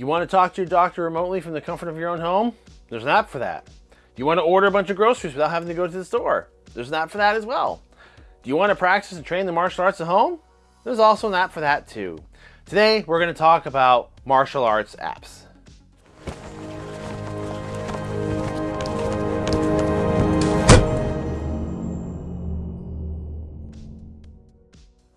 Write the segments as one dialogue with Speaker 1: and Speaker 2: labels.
Speaker 1: You want to talk to your doctor remotely from the comfort of your own home? There's an app for that. You want to order a bunch of groceries without having to go to the store? There's an app for that as well. Do you want to practice and train the martial arts at home? There's also an app for that too. Today, we're going to talk about martial arts apps.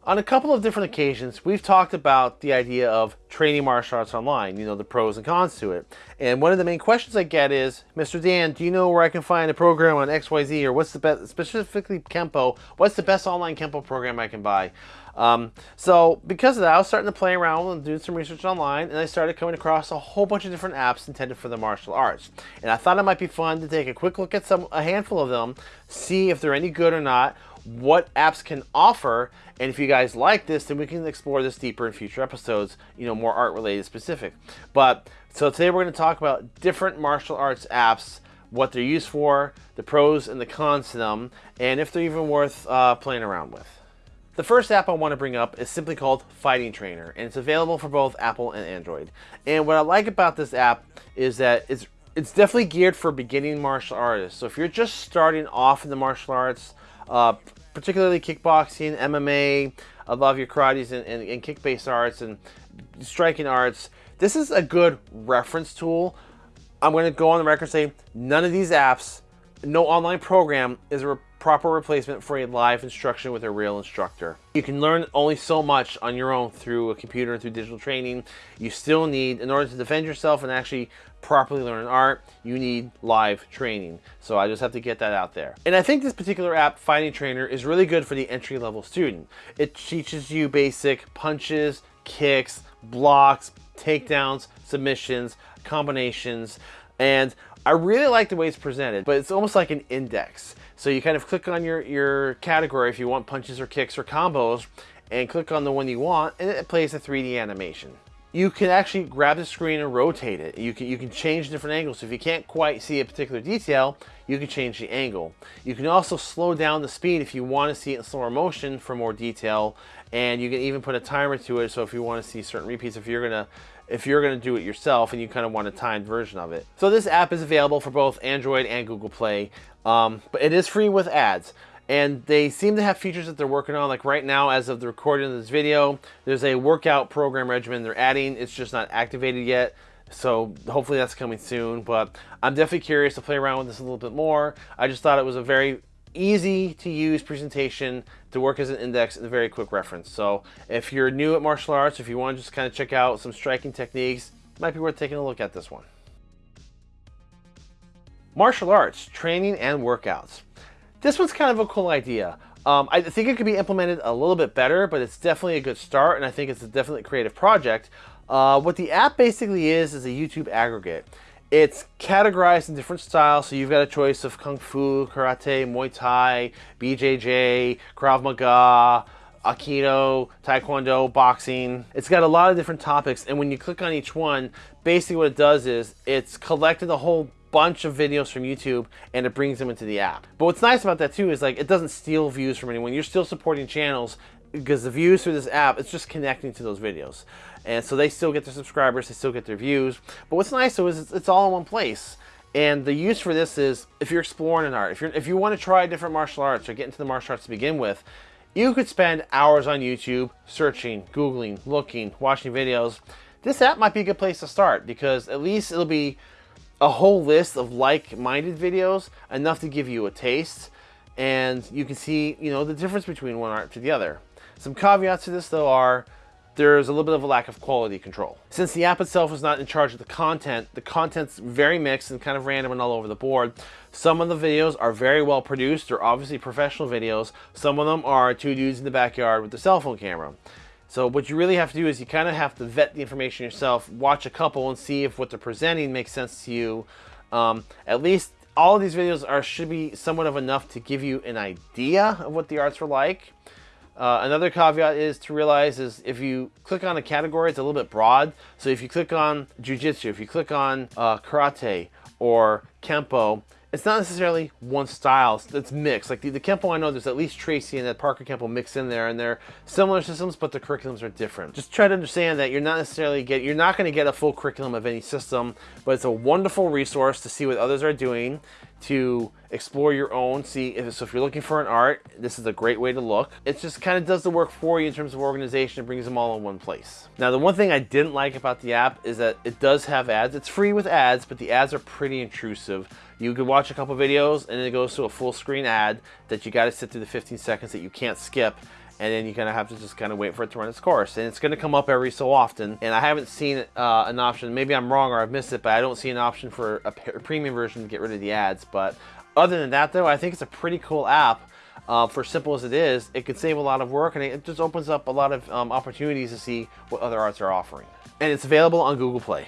Speaker 1: On a couple of different occasions, we've talked about the idea of training martial arts online, you know, the pros and cons to it. And one of the main questions I get is, Mr. Dan, do you know where I can find a program on XYZ or what's the best, specifically Kempo, what's the best online Kempo program I can buy? Um, so because of that, I was starting to play around and do some research online and I started coming across a whole bunch of different apps intended for the martial arts. And I thought it might be fun to take a quick look at some a handful of them, see if they're any good or not, what apps can offer. And if you guys like this, then we can explore this deeper in future episodes, you know, more art related specific. But so today we're going to talk about different martial arts apps, what they're used for, the pros and the cons to them, and if they're even worth uh, playing around with. The first app I want to bring up is simply called Fighting Trainer, and it's available for both Apple and Android. And what I like about this app is that it's it's definitely geared for beginning martial artists. So if you're just starting off in the martial arts, uh, particularly kickboxing, MMA, I love your karates and, and, and kick-based arts and striking arts. This is a good reference tool. I'm going to go on the record and say none of these apps, no online program is a proper replacement for a live instruction with a real instructor. You can learn only so much on your own through a computer and through digital training. You still need, in order to defend yourself and actually properly learn an art, you need live training. So I just have to get that out there. And I think this particular app, Fighting Trainer, is really good for the entry level student. It teaches you basic punches, kicks, blocks, takedowns, submissions, combinations, and I really like the way it's presented, but it's almost like an index. So you kind of click on your, your category if you want punches or kicks or combos, and click on the one you want, and it plays a 3D animation. You can actually grab the screen and rotate it. You can, you can change different angles. So if you can't quite see a particular detail, you can change the angle. You can also slow down the speed if you want to see it in slower motion for more detail. And you can even put a timer to it. So if you want to see certain repeats, if you're going to if you're going to do it yourself and you kind of want a timed version of it. So this app is available for both Android and Google Play, um, but it is free with ads. And they seem to have features that they're working on. Like right now, as of the recording of this video, there's a workout program regimen they're adding. It's just not activated yet. So hopefully that's coming soon. But I'm definitely curious to play around with this a little bit more. I just thought it was a very easy to use presentation to work as an index and a very quick reference. So if you're new at martial arts, if you want to just kind of check out some striking techniques, might be worth taking a look at this one. Martial arts, training and workouts. This one's kind of a cool idea. Um, I think it could be implemented a little bit better, but it's definitely a good start, and I think it's a definitely creative project. Uh, what the app basically is, is a YouTube aggregate. It's categorized in different styles, so you've got a choice of Kung Fu, Karate, Muay Thai, BJJ, Krav Maga, Aikido, Taekwondo, boxing. It's got a lot of different topics, and when you click on each one, basically what it does is it's collected a whole bunch of videos from YouTube and it brings them into the app. But what's nice about that too is like it doesn't steal views from anyone. You're still supporting channels because the views through this app, it's just connecting to those videos. And so they still get their subscribers, they still get their views. But what's nice though is it's, it's all in one place. And the use for this is if you're exploring an art, if, you're, if you want to try different martial arts or get into the martial arts to begin with, you could spend hours on YouTube searching, Googling, looking, watching videos. This app might be a good place to start because at least it'll be a whole list of like-minded videos, enough to give you a taste, and you can see, you know, the difference between one art to the other. Some caveats to this though are, there's a little bit of a lack of quality control. Since the app itself is not in charge of the content, the content's very mixed and kind of random and all over the board. Some of the videos are very well produced, they're obviously professional videos. Some of them are two dudes in the backyard with a cell phone camera. So what you really have to do is you kind of have to vet the information yourself, watch a couple and see if what they're presenting makes sense to you. Um, at least all of these videos are should be somewhat of enough to give you an idea of what the arts were like. Uh, another caveat is to realize is if you click on a category, it's a little bit broad. So if you click on jujitsu, if you click on uh, karate or kempo, it's not necessarily one style. It's mixed. Like the, the Kempo I know, there's at least Tracy and Ed Parker Kempo mixed in there, and they're similar systems, but the curriculums are different. Just try to understand that you're not necessarily get you're not going to get a full curriculum of any system, but it's a wonderful resource to see what others are doing, to explore your own. See if so if you're looking for an art, this is a great way to look. It just kind of does the work for you in terms of organization. It brings them all in one place. Now, the one thing I didn't like about the app is that it does have ads. It's free with ads, but the ads are pretty intrusive. You could watch a couple videos and it goes to a full screen ad that you got to sit through the 15 seconds that you can't skip and then you're gonna have to just kind of wait for it to run its course. And it's gonna come up every so often. And I haven't seen uh, an option, maybe I'm wrong or I've missed it, but I don't see an option for a, premium version to get rid of the ads. But other than that though, I think it's a pretty cool app. Uh, for simple as it is, it could save a lot of work and it just opens up a lot of um, opportunities to see what other arts are offering. And it's available on Google Play.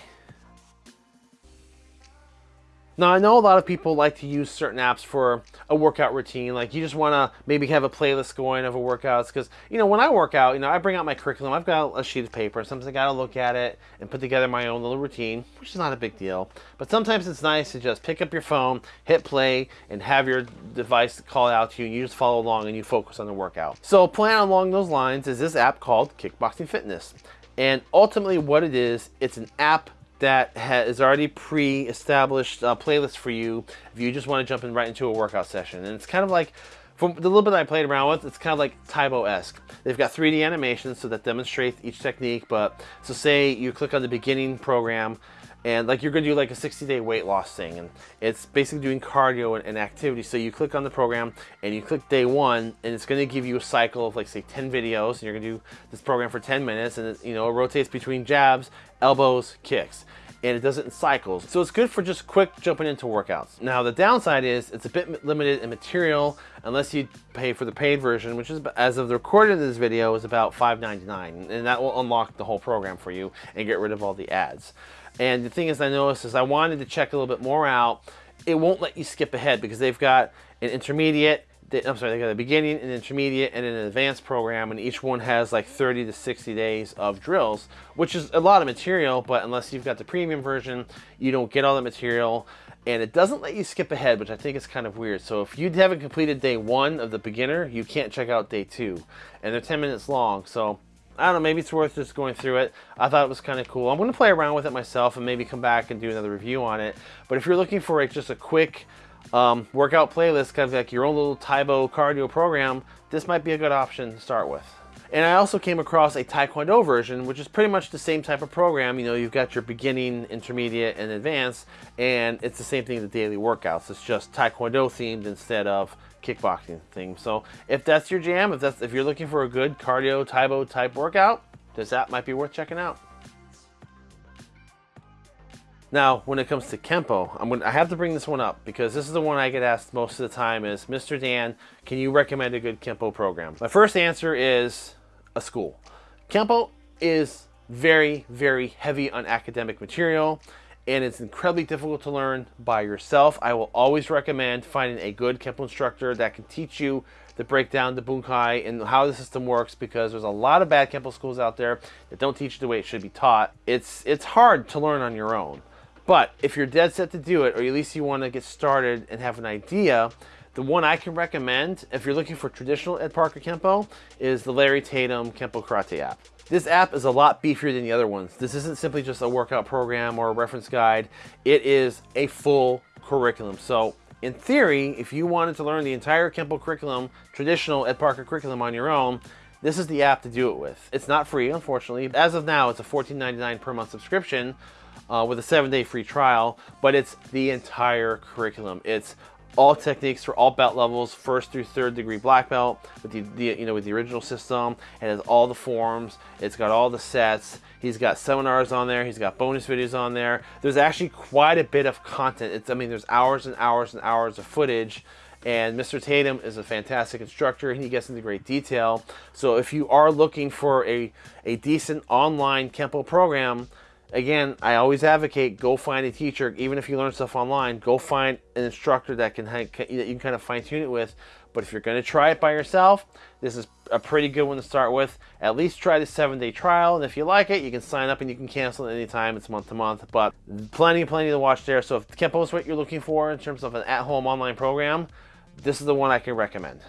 Speaker 1: Now, I know a lot of people like to use certain apps for a workout routine. Like you just want to maybe have a playlist going of a workouts because, you know, when I work out, you know, I bring out my curriculum. I've got a sheet of paper. Sometimes I got to look at it and put together my own little routine, which is not a big deal. But sometimes it's nice to just pick up your phone, hit play, and have your device call out to you, and you just follow along and you focus on the workout. So, a plan along those lines is this app called Kickboxing Fitness. And ultimately, what it is, it's an app that has already pre-established uh, playlist for you if you just want to jump in right into a workout session. And it's kind of like, from the little bit I played around with, it's kind of like Tae Bo-esque. They've got 3D animations so that demonstrates each technique, but so say you click on the beginning program and like you're gonna do like a 60 day weight loss thing and it's basically doing cardio and, and, activity so you click on the program and you click day one and it's gonna give you a cycle of like say 10 videos and you're gonna do this program for 10 minutes and it, you know it rotates between jabs elbows kicks and it does it in cycles. So it's good for just quick jumping into workouts. Now the downside is it's a bit limited in material unless you pay for the paid version, which is as of the recording of this video is about $5.99 and that will unlock the whole program for you and get rid of all the ads. And the thing is I noticed is I wanted to check a little bit more out. It won't let you skip ahead because they've got an intermediate, I'm sorry, they've got a beginning, an intermediate, and an advanced program, and each one has like 30 to 60 days of drills, which is a lot of material, but unless you've got the premium version, you don't get all the material, and it doesn't let you skip ahead, which I think is kind of weird. So if you haven't completed day one of the beginner, you can't check out day two, and they're 10 minutes long, so I don't know, maybe it's worth just going through it. I thought it was kind of cool. I'm going to play around with it myself and maybe come back and do another review on it. But if you're looking for like just a quick um, workout playlist, kind of like your own little Tae Bo cardio program, this might be a good option to start with. And I also came across a Taekwondo version, which is pretty much the same type of program. You know, you've got your beginning, intermediate, and advanced, and it's the same thing the daily workouts. It's just Taekwondo themed instead of kickboxing thing. So if that's your jam, if that's if you're looking for a good cardio Tae Bo type workout, this app might be worth checking out. Now, when it comes to Kempo, I'm gonna, I have to bring this one up because this is the one I get asked most of the time is, Mr. Dan, can you recommend a good Kempo program? My first answer is a school. Kempo is very, very heavy on academic material and it's incredibly difficult to learn by yourself. I will always recommend finding a good Kempo instructor that can teach you the breakdown, the bunkai, and how the system works because there's a lot of bad Kempo schools out there that don't teach the way it should be taught. It's, it's hard to learn on your own. But if you're dead set to do it, or at least you want to get started and have an idea, the one I can recommend, if you're looking for traditional Ed Parker Kempo, is the Larry Tatum Kempo Karate app. This app is a lot beefier than the other ones. This isn't simply just a workout program or a reference guide. It is a full curriculum. So in theory, if you wanted to learn the entire Kempo curriculum, traditional Ed Parker curriculum on your own, this is the app to do it with. It's not free, unfortunately. As of now, it's a $14.99 per month subscription, uh, with a seven day free trial, but it's the entire curriculum. It's all techniques for all belt levels, first through third degree black belt with the, the, you know with the original system. It has all the forms. It's got all the sets. He's got seminars on there. He's got bonus videos on there. There's actually quite a bit of content. It's I mean there's hours and hours and hours of footage. And Mr. Tatum is a fantastic instructor and he gets into great detail. So if you are looking for a, a decent online Kempo program, again, I always advocate go find a teacher. Even if you learn stuff online, go find an instructor that can that you can kind of fine tune it with. But if you're going to try it by yourself, this is a pretty good one to start with. At least try the seven day trial. And if you like it, you can sign up and you can cancel it anytime. It's month to month, but plenty, plenty to watch there. So if Kempo is what you're looking for in terms of an at home online program, this is the one I can recommend.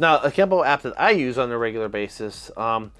Speaker 1: Now, a Kempo app that I use on a regular basis, um,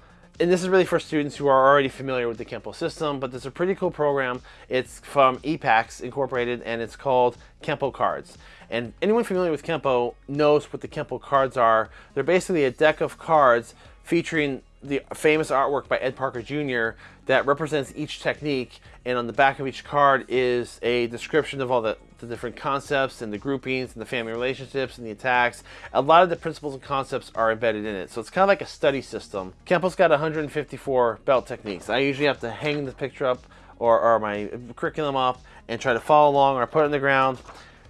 Speaker 1: and this is really for students who are already familiar with the Kempo system, but it's a pretty cool program. It's from EPAX Incorporated, and it's called Kempo Cards. And anyone familiar with Kempo knows what the Kempo cards are. They're basically a deck of cards featuring the famous artwork by Ed Parker Jr. that represents each technique and on the back of each card is a description of all the, the different concepts and the groupings and the family relationships and the attacks. A lot of the principles and concepts are embedded in it. So it's kind of like a study system. Kempo's got 154 belt techniques. I usually have to hang the picture up or, or my curriculum up and try to follow along or put it on the ground.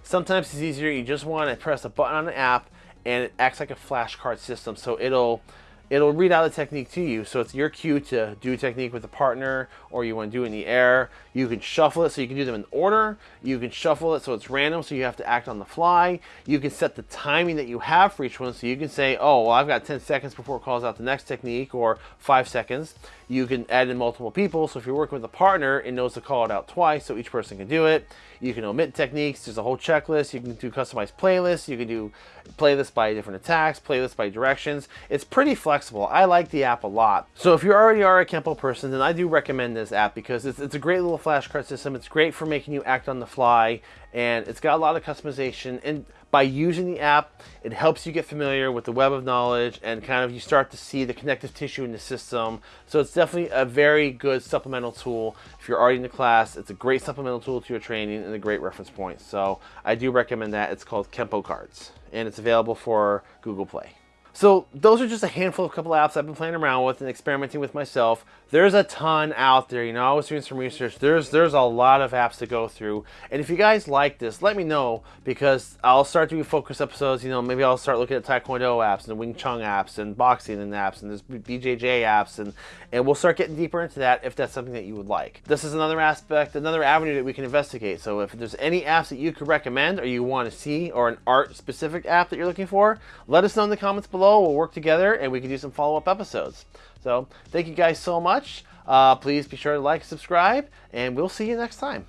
Speaker 1: Sometimes it's easier. You just want to press a button on the app and it acts like a flashcard system. So it'll it'll read out the technique to you. So it's your cue to do technique with a partner or you want to do in the air. You can shuffle it so you can do them in order. You can shuffle it so it's random so you have to act on the fly. You can set the timing that you have for each one so you can say, oh, well, I've got 10 seconds before it calls out the next technique or five seconds. You can add in multiple people. So if you're working with a partner, it knows to call it out twice so each person can do it. You can omit techniques. There's a whole checklist. You can do customized playlists. You can do playlists by different attacks, playlists by directions. It's pretty flexible. I like the app a lot. So if you already are a Kempo person, then I do recommend this app because it's, it's a great little flashcard system. It's great for making you act on the fly and it's got a lot of customization. And by using the app it helps you get familiar with the web of knowledge and kind of you start to see the connective tissue in the system. So it's definitely a very good supplemental tool. If you're already in the class it's a great supplemental tool to your training and a great reference point. So i do recommend that. It's called kempo cards and it's available for google play so those are just a handful of couple apps I've been playing around with and experimenting with myself. There's a ton out there. You know, I was doing some research. There's there's a lot of apps to go through. And if you guys like this, let me know because I'll start doing focus episodes. You know, maybe I'll start looking at Taekwondo apps and Wing Chun apps and boxing and apps and there's BJJ apps and and we'll start getting deeper into that if that's something that you would like. This is another aspect, another avenue that we can investigate. So if there's any apps that you could recommend or you want to see or an art specific app that you're looking for, let us know in the comments below. We'll work together and we can do some follow-up episodes. So thank you guys so much. Uh, please be sure to like, subscribe, and we'll see you next time.